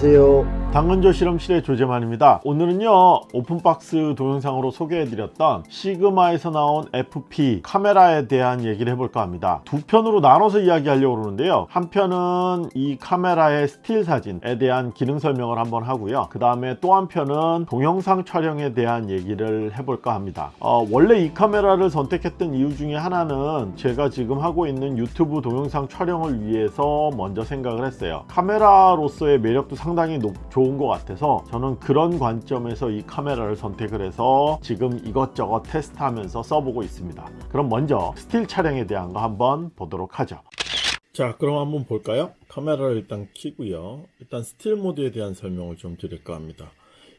안녕하세요. 당근조 실험실의 조재만입니다. 오늘은요 open box 동영상으로 소개해드렸던 시그마에서 나온 FP 카메라에 대한 얘기를 해볼까 합니다. 두 편으로 나눠서 이야기하려고 그러는데요. 한 편은 이 카메라의 스틸 사진에 대한 기능 설명을 한번 하고요. 그 다음에 또 한 편은 동영상 촬영에 대한 얘기를 해볼까 합니다. 어, 원래 이 카메라를 선택했던 이유 중에 하나는 제가 지금 하고 있는 유튜브 동영상 촬영을 위해서 먼저 생각을 했어요. 카메라로서의 매력도 상당히 높, 좋은 것 같아서 저는 그런 관점에서 이 카메라를 선택을 해서 지금 이것저것 테스트하면서 써보고 있습니다. 그럼 먼저 스틸 촬영에 대한 거 한번 보도록 하죠. 자 그럼 한번 볼까요? 카메라를 일단 켜고요. 일단 스틸 모드에 대한 설명을 좀 드릴까 합니다.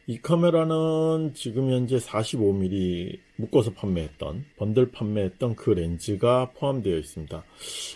이 카메라는 지금 현재 45mm 묶어서 판매했던 번들 판매했던 그 렌즈가 포함되어 있습니다.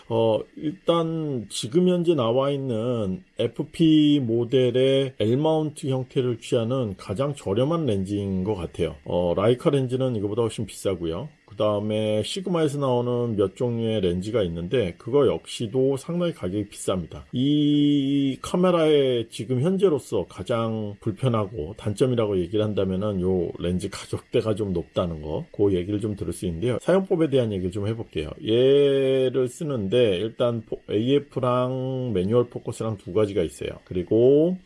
어, 일단 지금 현재 나와 있는 FP 모델의 L mount 형태를 취하는 가장 저렴한 렌즈인 것 같아요. 어, 라이카 렌즈는 이거보다 훨씬 비싸고요. 그 다음에 시그마에서 나오는 몇 종류의 렌즈가 있는데 그거 역시도 상당히 가격이 비쌉니다. 이 카메라의 지금 현재로서 가장 불편하고 단점이라고 얘기를 한다면은 요 렌즈 가격대가 좀 높다는 거, 그 얘기를 좀 들을 수 있는데요. 사용법에 대한 얘기를 좀 해볼게요. 얘를 쓰는데 일단 AF랑 manual focus랑 두 가지가 있어요. 그리고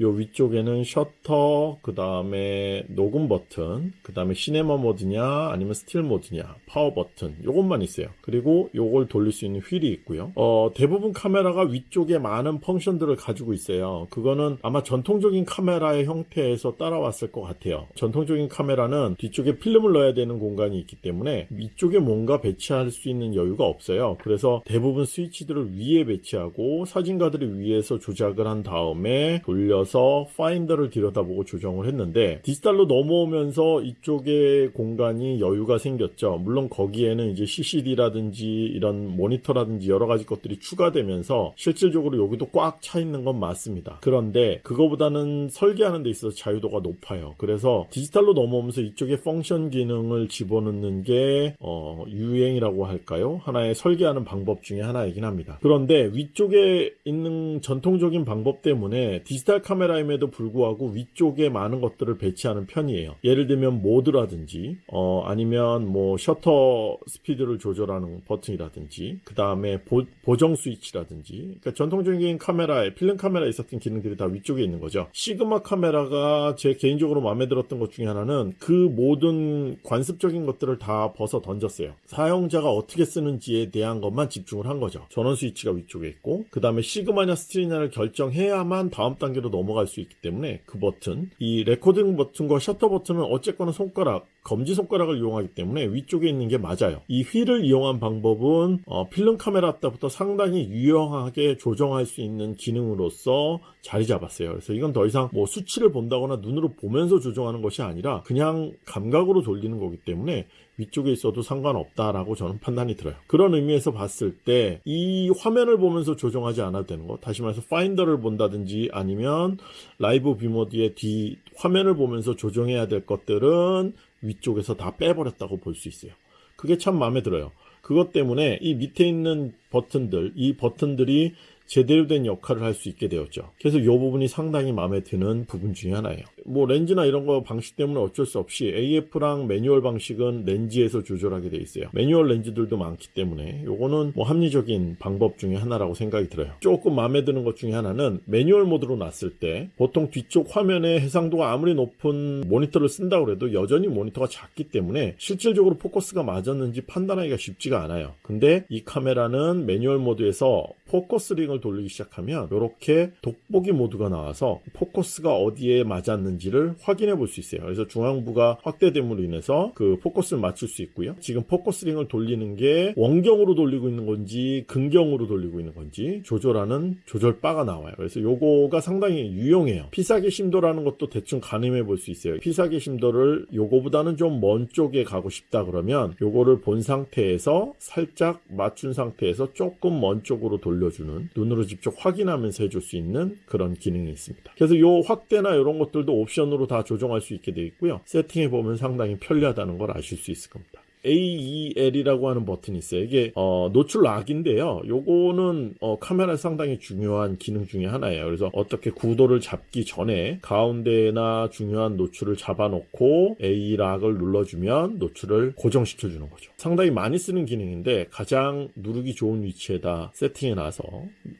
요 위쪽에는 셔터, 그 다음에 녹음 버튼, 그 다음에 시네마 모드냐, 아니면 스틸 모드냐, 파워 버튼, 요것만 있어요. 그리고 요걸 돌릴 수 있는 휠이 있고요. 어, 대부분 카메라가 위쪽에 많은 function들을 가지고 있어요. 그거는 아마 전통적인 카메라의 형태에서 따라왔을 것 같아요. 전통적인 카메라는 뒤쪽에 필름을 넣어야 되는 공간이 있기 때문에 위쪽에 뭔가 배치할 수 있는 여유가 없어요. 그래서 대부분 스위치들을 위에 배치하고 사진가들이 위에서 조작을 한 다음에 돌려 들어서 파인더를 들여다보고 조정을 했는데 디지털로 넘어오면서 이쪽에 공간이 여유가 생겼죠. 물론 거기에는 이제 CCD라든지 이런 모니터라든지 여러 가지 것들이 추가되면서 실질적으로 여기도 꽉 차 있는 건 맞습니다. 그런데 그거보다는 설계하는 데 있어서 자유도가 높아요. 그래서 디지털로 넘어오면서 이쪽에 function 기능을 집어넣는 게 어, 유행이라고 할까요? 하나의 설계하는 방법 중에 하나이긴 합니다. 그런데 위쪽에 있는 전통적인 방법 때문에 디지털 카메라 카메라임에도 불구하고 위쪽에 많은 것들을 배치하는 편이에요. 예를 들면 모드라든지 어, 아니면 뭐 셔터 스피드를 조절하는 버튼이라든지 그 다음에 보정 스위치라든지 그러니까 전통적인 카메라에 필름 카메라에 있었던 기능들이 다 위쪽에 있는 거죠. 시그마 카메라가 제 개인적으로 마음에 들었던 것 중에 하나는 그 모든 관습적인 것들을 다 벗어 던졌어요. 사용자가 어떻게 쓰는지에 대한 것만 집중을 한 거죠. 전원 스위치가 위쪽에 있고 그 다음에 시네마냐 still이냐를 결정해야만 다음 단계로 넘어 갈 수 있기 때문에 그 버튼. 이 레코딩 버튼과 셔터 버튼은 어쨌거나 손가락 검지손가락을 이용하기 때문에 위쪽에 있는 게 맞아요. 이 휠을 이용한 방법은 어, 필름 카메라 때부터 상당히 유용하게 조정할 수 있는 기능으로서 자리 잡았어요. 그래서 이건 더 이상 뭐 수치를 본다거나 눈으로 보면서 조정하는 것이 아니라 그냥 감각으로 돌리는 거기 때문에 위쪽에 있어도 상관없다라고 저는 판단이 들어요. 그런 의미에서 봤을 때 이 화면을 보면서 조정하지 않아도 되는 거 다시 말해서 파인더를 본다든지 아니면 live view 모드의 뒤 화면을 보면서 조정해야 될 것들은 위쪽에서 다 빼버렸다고 볼 수 있어요. 그게 참 마음에 들어요. 그것 때문에 이 밑에 있는 버튼들, 이 버튼들이 제대로 된 역할을 할 수 있게 되었죠. 그래서 이 부분이 상당히 마음에 드는 부분 중에 하나예요. 뭐 렌즈나 이런 거 방식 때문에 어쩔 수 없이 AF랑 매뉴얼 방식은 렌즈에서 조절하게 돼 있어요. 매뉴얼 렌즈들도 많기 때문에 요거는 뭐 합리적인 방법 중에 하나라고 생각이 들어요. 조금 마음에 드는 것 중에 하나는 매뉴얼 모드로 놨을 때 보통 뒤쪽 화면에 해상도가 아무리 높은 모니터를 쓴다고 해도 여전히 모니터가 작기 때문에 실질적으로 포커스가 맞았는지 판단하기가 쉽지가 않아요. 근데 이 카메라는 매뉴얼 모드에서 포커스링을 돌리기 시작하면 이렇게 돋보기 모드가 나와서 포커스가 어디에 맞았는지를 확인해 볼 수 있어요. 그래서 중앙부가 확대됨으로 인해서 그 포커스를 맞출 수 있고요. 지금 포커스링을 돌리는 게 원경으로 돌리고 있는 건지 근경으로 돌리고 있는 건지 조절하는 조절 바가 나와요. 그래서 요거가 상당히 유용해요. 피사계 심도라는 것도 대충 가늠해 볼 수 있어요. 피사계 심도를 요거보다는 좀 먼 쪽에 가고 싶다 그러면 요거를 본 상태에서 살짝 맞춘 상태에서 조금 먼 쪽으로 돌려 돌려주는 눈으로 직접 확인하면서 해줄 수 있는 그런 기능이 있습니다. 그래서 이 확대나 이런 것들도 옵션으로 다 조정할 수 있게 되어 있고요. 세팅해 보면 상당히 편리하다는 걸 아실 수 있을 겁니다. AEL이라고 하는 버튼이 있어요. 이게 어, 노출 락인데요. 요거는 어, 카메라 상당히 중요한 기능 중에 하나예요. 그래서 어떻게 구도를 잡기 전에 가운데나 중요한 노출을 잡아놓고 A 락을 눌러주면 노출을 고정시켜 주는 거죠. 상당히 많이 쓰는 기능인데 가장 누르기 좋은 위치에다 세팅해 놔서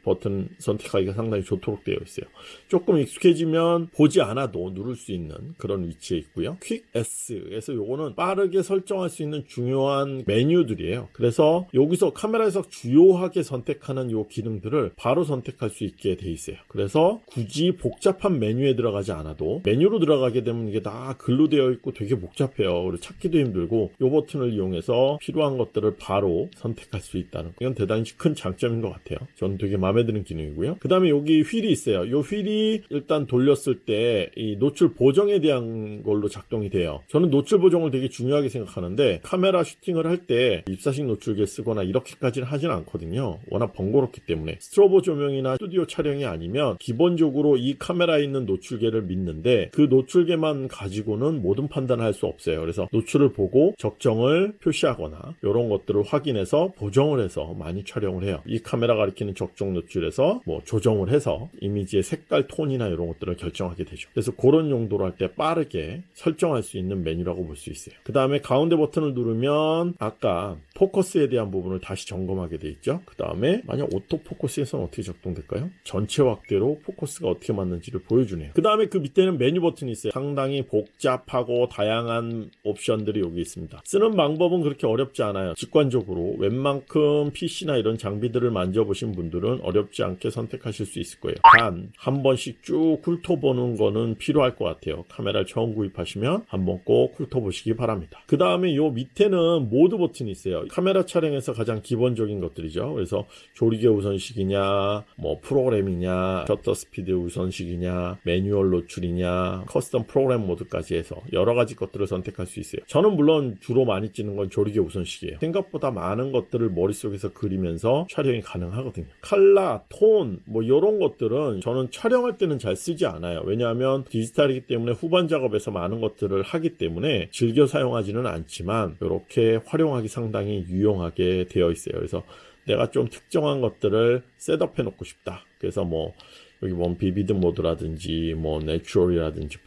버튼 선택하기가 상당히 좋도록 되어 있어요. 조금 익숙해지면 보지 않아도 누를 수 있는 그런 위치에 있고요. 퀵 S에서 요거는 빠르게 설정할 수 있는 중요한 메뉴들이에요. 그래서 여기서 카메라에서 주요하게 선택하는 요 기능들을 바로 선택할 수 있게 돼 있어요. 그래서 굳이 복잡한 메뉴에 들어가지 않아도 메뉴로 들어가게 되면 이게 다 글로 되어 있고 되게 복잡해요. 그리고 찾기도 힘들고 요 버튼을 이용해서 필요한 것들을 바로 선택할 수 있다는 이건 대단히 큰 장점인 것 같아요. 저는 되게 마음에 드는 기능이고요. 그 다음에 여기 휠이 있어요. 요 휠이 일단 돌렸을 때 이 노출 보정에 대한 걸로 작동이 돼요. 저는 노출 보정을 되게 중요하게 생각하는데 카메라 슈팅을 할 때 입사식 노출계 쓰거나 이렇게까지는 하진 않거든요. 워낙 번거롭기 때문에 스트로보 조명이나 스튜디오 촬영이 아니면 기본적으로 이 카메라에 있는 노출계를 믿는데 그 노출계만 가지고는 모든 판단을 할 수 없어요. 그래서 노출을 보고 적정을 표시하거나 이런 것들을 확인해서 보정을 해서 많이 촬영을 해요. 이 카메라 가리키는 적정 노출에서 뭐 조정을 해서 이미지의 색깔 톤이나 이런 것들을 결정하게 되죠. 그래서 그런 용도로 할 때 빠르게 설정할 수 있는 메뉴라고 볼 수 있어요. 그 다음에 가운데 버튼을 누르면 아까 포커스에 대한 부분을 다시 점검하게 돼 있죠. 그 다음에 만약 오토 포커스에서는 어떻게 작동될까요? 전체 확대로 포커스가 어떻게 맞는지를 보여주네요. 그 다음에 그 밑에는 메뉴 버튼이 있어요. 상당히 복잡하고 다양한 옵션들이 여기 있습니다. 쓰는 방법은 그렇게 어렵지 않아요. 직관적으로 웬만큼 PC나 이런 장비들을 만져보신 분들은 어렵지 않게 선택하실 수 있을 거예요. 단 한 번씩 쭉 훑어보는 거는 필요할 것 같아요. 카메라를 처음 구입하시면 한번 꼭 훑어보시기 바랍니다. 그 다음에 요 밑에 는 모드 버튼이 있어요. 카메라 촬영에서 가장 기본적인 것들이죠. 그래서 조리개 우선식이냐, 뭐 프로그램이냐, 셔터 스피드 우선식이냐, 매뉴얼 노출이냐, custom 프로그램 모드까지 해서 여러 가지 것들을 선택할 수 있어요. 저는 물론 주로 많이 찍는 건 조리개 우선식이에요. 생각보다 많은 것들을 머릿속에서 그리면서 촬영이 가능하거든요. 칼라, 톤, 뭐 이런 것들은 저는 촬영할 때는 잘 쓰지 않아요. 왜냐하면 디지털이기 때문에 후반 작업에서 많은 것들을 하기 때문에 즐겨 사용하지는 않지만 이렇게 활용하기 상당히 유용하게 되어 있어요. 그래서 내가 좀 특정한 것들을 setup해 놓고 싶다. 그래서 뭐 여기 뭐 vivid 모드라든지 뭐 natural이라든지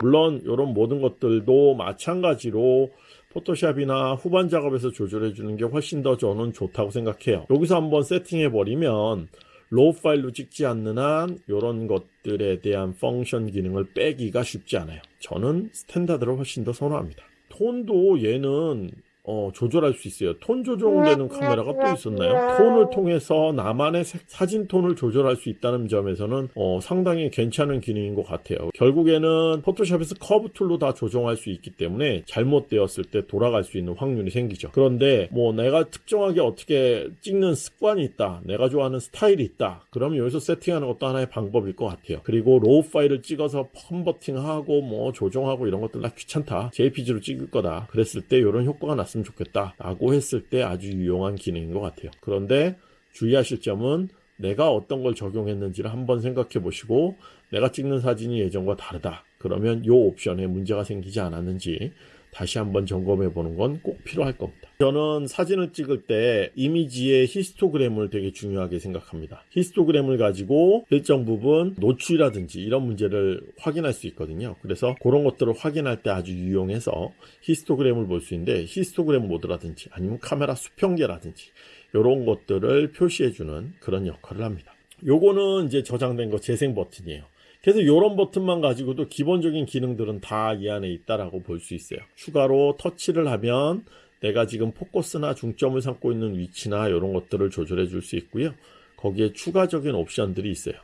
물론 이런 모든 것들도 마찬가지로 포토샵이나 후반 작업에서 조절해 주는 게 훨씬 더 저는 좋다고 생각해요. 여기서 한번 세팅해 버리면 RAW 파일로 찍지 않는 한 이런 것들에 대한 function 기능을 빼기가 쉽지 않아요. 저는 standard를 훨씬 더 선호합니다. 톤도 얘는 어, 조절할 수 있어요. 톤 조정되는 카메라가 또 있었나요? 톤을 통해서 나만의 색- 사진 톤을 조절할 수 있다는 점에서는 어, 상당히 괜찮은 기능인 것 같아요. 결국에는 포토샵에서 curve tool로 다 조정할 수 있기 때문에 잘못되었을 때 돌아갈 수 있는 확률이 생기죠. 그런데 뭐 내가 특정하게 어떻게 찍는 습관이 있다. 내가 좋아하는 스타일이 있다. 그러면 여기서 세팅하는 것도 하나의 방법일 것 같아요. 그리고 RAW 파일을 찍어서 펌버팅하고 뭐 조정하고 이런 것들 다 귀찮다. JPG로 찍을 거다. 그랬을 때 이런 효과가 났 으면 좋겠다. 라고 했을 때 아주 유용한 기능인 것 같아요. 그런데 주의하실 점은 내가 어떤 걸 적용했는지를 한번 생각해 보시고 내가 찍는 사진이 예전과 다르다. 그러면 이 옵션에 문제가 생기지 않았는지 다시 한번 점검해 보는 건 꼭 필요할 겁니다. 저는 사진을 찍을 때 이미지의 히스토그램을 되게 중요하게 생각합니다. 히스토그램을 가지고 일정 부분 노출이라든지 이런 문제를 확인할 수 있거든요. 그래서 그런 것들을 확인할 때 아주 유용해서 히스토그램을 볼 수 있는데 히스토그램 모드라든지 아니면 카메라 수평계라든지 이런 것들을 표시해주는 그런 역할을 합니다. 요거는 이제 저장된 거 재생 버튼이에요. 그래서 이런 버튼만 가지고도 기본적인 기능들은 다 이 안에 있다라고 볼 수 있어요. 추가로 터치를 하면 내가 지금 포커스나 중점을 삼고 있는 위치나 이런 것들을 조절해 줄 수 있고요. 거기에 추가적인 옵션들이 있어요.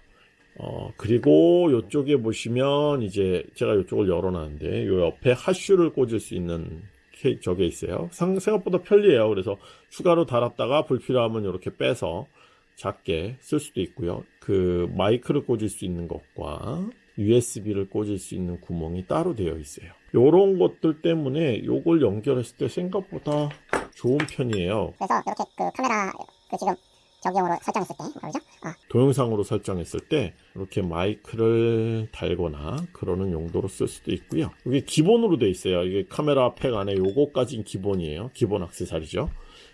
어, 그리고 이쪽에 보시면 이제 제가 이쪽을 열어놨는데 요 옆에 하슈를 꽂을 수 있는 케- 저게 있어요. 상- 생각보다 편리해요. 그래서 추가로 달았다가 불필요하면 이렇게 빼서 작게 쓸 수도 있고요. 그 마이크를 꽂을 수 있는 것과 USB를 꽂을 수 있는 구멍이 따로 되어 있어요. 요런 것들 때문에 요걸 연결했을 때 생각보다 좋은 편이에요. 그래서 이렇게 그 카메라 그 지금 적용으로 설정했을 때 그러죠? 어, 동영상으로 설정했을 때 이렇게 마이크를 달거나 그러는 용도로 쓸 수도 있고요. 이게 기본으로 돼 있어요. 이게 카메라 팩 안에 요거까지는 기본이에요. 기본 액세서리죠.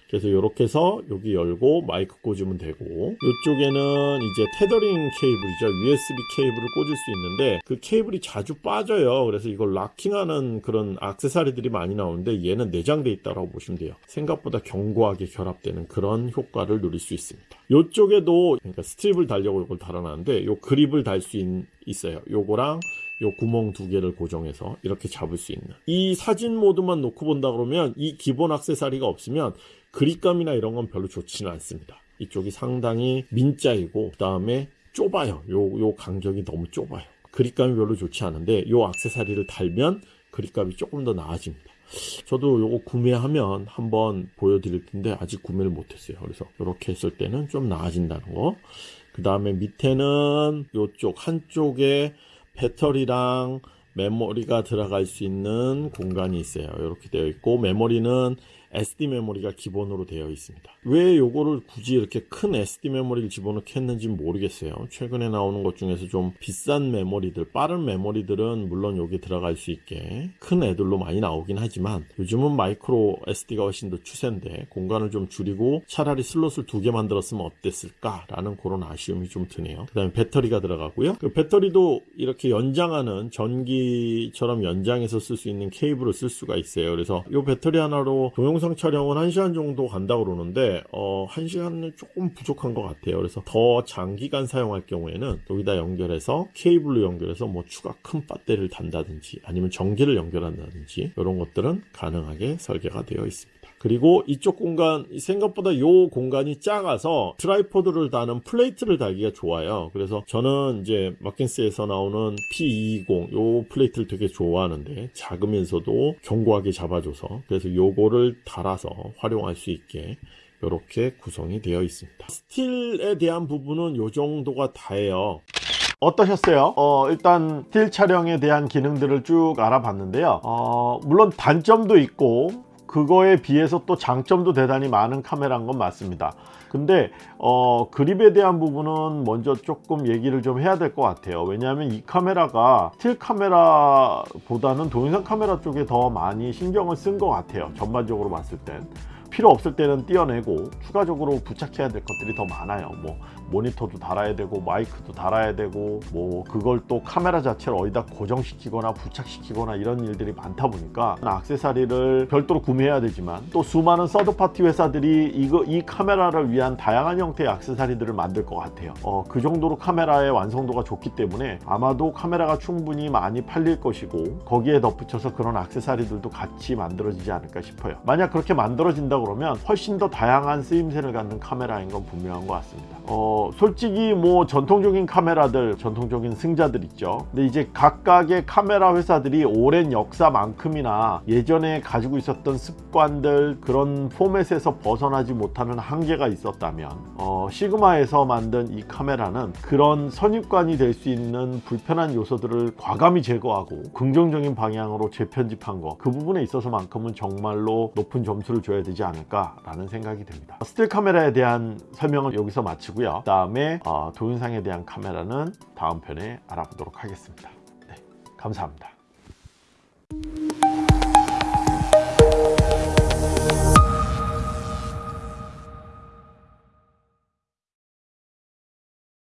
그래서 이렇게 해서 여기 열고 마이크 꽂으면 되고 이쪽에는 이제 테더링 케이블이죠. USB 케이블을 꽂을 수 있는데 그 케이블이 자주 빠져요. 그래서 이걸 락킹하는 그런 액세서리들이 많이 나오는데 얘는 내장돼 있다고 보시면 돼요. 생각보다 견고하게 결합되는 그런 효과를 누릴 수 있습니다. 이쪽에도 그러니까 스트립을 달려고 이걸 달아놨는데 요 그립을 달 수 있어요. 요거랑 요 구멍 두 개를 고정해서 이렇게 잡을 수 있는. 이 사진 모드만 놓고 본다 그러면 이 기본 액세서리가 없으면 그립감이나 이런 건 별로 좋지는 않습니다. 이쪽이 상당히 민자이고 그 다음에 좁아요. 요, 요 간격이 너무 좁아요. 그립감이 별로 좋지 않은데 요 액세서리를 달면 그립감이 조금 더 나아집니다. 저도 요거 구매하면 한번 보여드릴 텐데 아직 구매를 못했어요. 그래서 이렇게 했을 때는 좀 나아진다는 거 그 다음에 밑에는 요쪽 한쪽에 배터리랑 메모리가 들어갈 수 있는 공간이 있어요. 이렇게 되어 있고 메모리는 SD 메모리가 기본으로 되어 있습니다. 왜 요거를 굳이 이렇게 큰 SD 메모리를 집어넣게 했는지 모르겠어요. 최근에 나오는 것 중에서 좀 비싼 메모리들, 빠른 메모리들은 물론 여기 들어갈 수 있게 큰 애들로 많이 나오긴 하지만 요즘은 마이크로 SD가 훨씬 더 추세인데 공간을 좀 줄이고 차라리 슬롯을 두 개 만들었으면 어땠을까 라는 그런 아쉬움이 좀 드네요. 그 다음에 배터리가 들어가고요. 그 배터리도 이렇게 연장하는 전기처럼 연장해서 쓸 수 있는 케이블을 쓸 수가 있어요. 그래서 이 배터리 하나로 동영상 촬영은 1시간 정도 간다고 그러는데 어, 1시간은 조금 부족한 것 같아요. 그래서 더 장기간 사용할 경우에는 여기다 연결해서 케이블로 연결해서 뭐 추가 큰 배터리를 단다든지 아니면 전기를 연결한다든지 이런 것들은 가능하게 설계가 되어 있습니다. 그리고 이쪽 공간 생각보다 이 공간이 작아서 tripod를 다는 플레이트를 달기가 좋아요. 그래서 저는 이제 마킨스에서 나오는 P220 요 플레이트를 되게 좋아하는데 작으면서도 견고하게 잡아줘서 그래서 요거를 달아서 활용할 수 있게 이렇게 구성이 되어 있습니다. 스틸에 대한 부분은 요 정도가 다예요. 어떠셨어요? 어, 일단 스틸 촬영에 대한 기능들을 쭉 알아봤는데요. 어, 물론 단점도 있고 그거에 비해서 또 장점도 대단히 많은 카메라인 건 맞습니다. 근데 어, 그립에 대한 부분은 먼저 조금 얘기를 좀 해야 될 것 같아요. 왜냐하면 이 카메라가 스틸 카메라보다는 동영상 카메라 쪽에 더 많이 신경을 쓴 것 같아요. 전반적으로 봤을 땐 필요 없을 때는 떼어내고 추가적으로 부착해야 될 것들이 더 많아요. 뭐 모니터도 달아야 되고 마이크도 달아야 되고 뭐 그걸 또 카메라 자체를 어디다 고정시키거나 부착시키거나 이런 일들이 많다 보니까 악세사리를 별도로 구매해야 되지만 또 수많은 서드파티 회사들이 이거 이 카메라를 위한 다양한 형태의 악세사리들을 만들 것 같아요. 어, 그 정도로 카메라의 완성도가 좋기 때문에 아마도 카메라가 충분히 많이 팔릴 것이고 거기에 덧붙여서 그런 악세사리들도 같이 만들어지지 않을까 싶어요. 만약 그렇게 만들어진 다 그러면 훨씬 더 다양한 쓰임새를 갖는 카메라인 건 분명한 것 같습니다. 어, 솔직히 뭐 전통적인 카메라들 전통적인 승자들 있죠. 근데 이제 각각의 카메라 회사들이 오랜 역사만큼이나 예전에 가지고 있었던 습관들 그런 포맷에서 벗어나지 못하는 한계가 있었다면 어, 시그마에서 만든 이 카메라는 그런 선입관이 될 수 있는 불편한 요소들을 과감히 제거하고 긍정적인 방향으로 재편집한 거 그 부분에 있어서만큼은 정말로 높은 점수를 줘야 되지 않을까 라는 생각이 듭니다. 스틸 카메라에 대한 설명은 여기서 마치고요. 그 다음에 어, 동영상에 대한 카메라는 다음 편에 알아보도록 하겠습니다. 네, 감사합니다